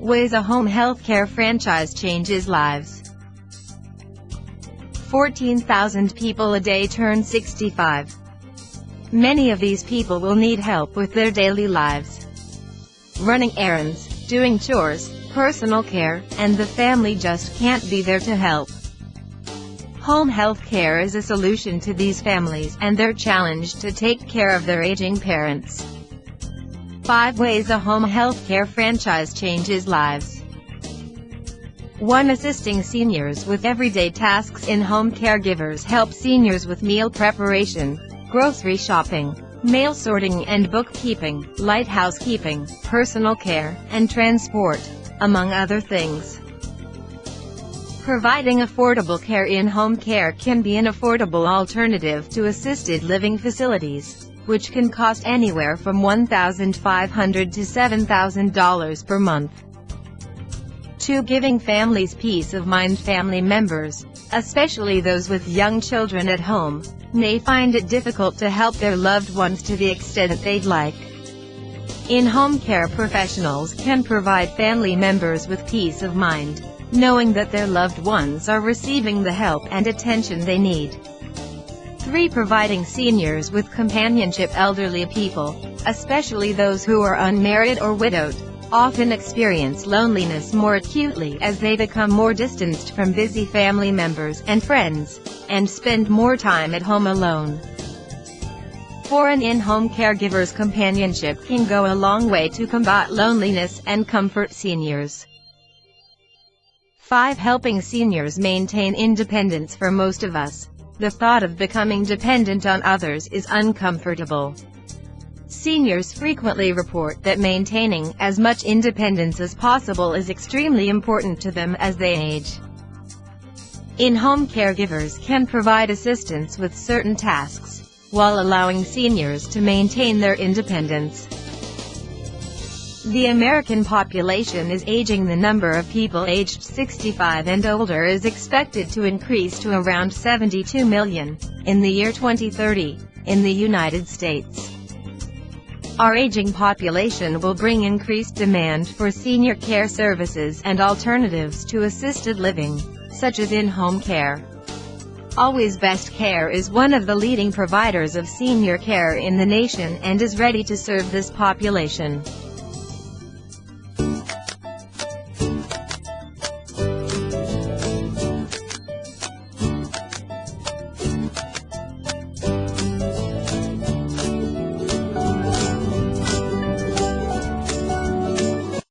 Ways a home healthcare franchise changes lives. 14,000 people a day turn 65. Many of these people will need help with their daily lives. Running errands, doing chores, personal care, and the family just can't be there to help. Home health care is a solution to these families and their challenge to take care of their aging parents. 5 Ways a Home Health Care Franchise Changes Lives 1. Assisting seniors with everyday tasks in-home caregivers help seniors with meal preparation, grocery shopping, mail sorting and bookkeeping, light housekeeping, personal care, and transport, among other things. Providing affordable care in-home care can be an affordable alternative to assisted living facilities, which can cost anywhere from $1,500 to $7,000 per month. 2. Giving families peace of mind Family members, especially those with young children at home, may find it difficult to help their loved ones to the extent they'd like. In-home care professionals can provide family members with peace of mind, knowing that their loved ones are receiving the help and attention they need. 3. Providing seniors with companionship Elderly people, especially those who are unmarried or widowed, often experience loneliness more acutely as they become more distanced from busy family members and friends, and spend more time at home alone. For an in-home caregiver's companionship can go a long way to combat loneliness and comfort seniors. 5. Helping seniors maintain independence For most of us, the thought of becoming dependent on others is uncomfortable. Seniors frequently report that maintaining as much independence as possible is extremely important to them as they age. In-home caregivers can provide assistance with certain tasks, while allowing seniors to maintain their independence. The American population is aging The number of people aged 65 and older is expected to increase to around 72 million, in the year 2030, in the United States. Our aging population will bring increased demand for senior care services and alternatives to assisted living, such as in-home care. Always Best Care is one of the leading providers of senior care in the nation and is ready to serve this population.